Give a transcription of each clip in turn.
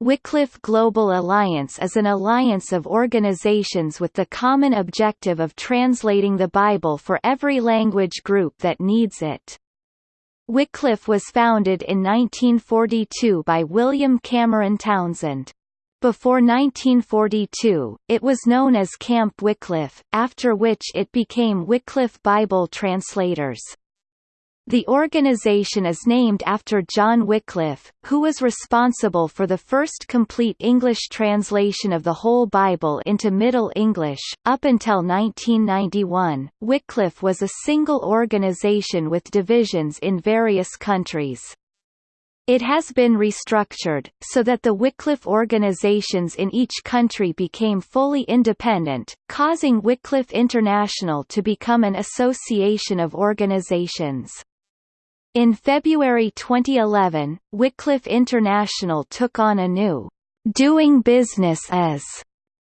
Wycliffe Global Alliance is an alliance of organizations with the common objective of translating the Bible for every language group that needs it. Wycliffe was founded in 1942 by William Cameron Townsend. Before 1942, it was known as Camp Wycliffe, after which it became Wycliffe Bible Translators. The organization is named after John Wycliffe, who was responsible for the first complete English translation of the whole Bible into Middle English. Up until 1991, Wycliffe was a single organization with divisions in various countries. It has been restructured, so that the Wycliffe organizations in each country became fully independent, causing Wycliffe International to become an association of organizations. In February 2011, Wycliffe International took on a new «doing business as»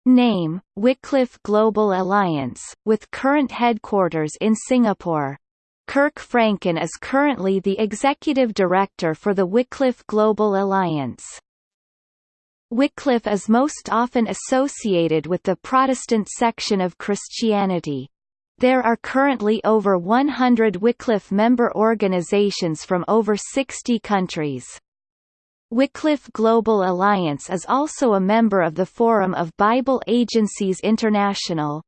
name, Wycliffe Global Alliance, with current headquarters in Singapore. Kirk Franklin is currently the executive director for the Wycliffe Global Alliance. Wycliffe is most often associated with the Protestant section of Christianity. There are currently over 100 Wycliffe member organizations from over 60 countries. Wycliffe Global Alliance is also a member of the Forum of Bible Agencies International.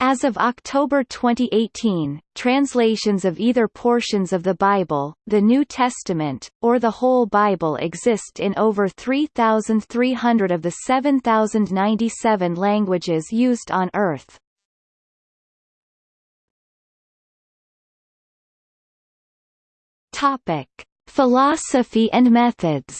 As of October 2018, translations of either portions of the Bible, the New Testament, or the whole Bible exist in over 3,300 of the 7,097 languages used on Earth. Topic: Philosophy and methods.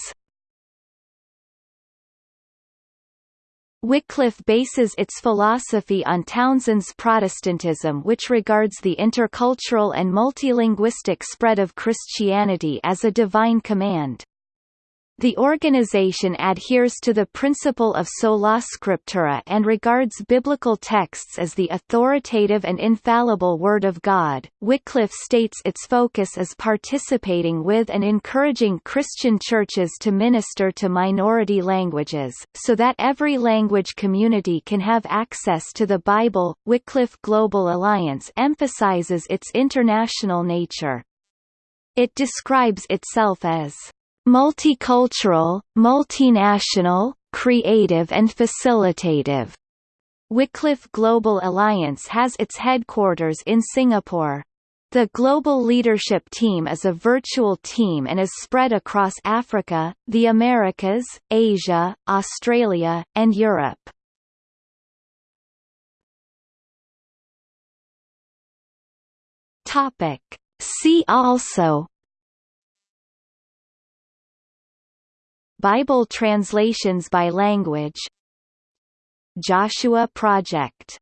Wycliffe bases its philosophy on Townsend's Protestantism which regards the intercultural and multilinguistic spread of Christianity as a divine command. The organization adheres to the principle of sola scriptura and regards biblical texts as the authoritative and infallible Word of God. Wycliffe states its focus is participating with and encouraging Christian churches to minister to minority languages, so that every language community can have access to the Bible. Wycliffe Global Alliance emphasizes its international nature. It describes itself as multicultural, multinational, creative and facilitative. Wycliffe Global Alliance has its headquarters in Singapore. The Global Leadership Team is a virtual team and is spread across Africa, the Americas, Asia, Australia, and Europe. Topic. See also Bible translations by language. Joshua Project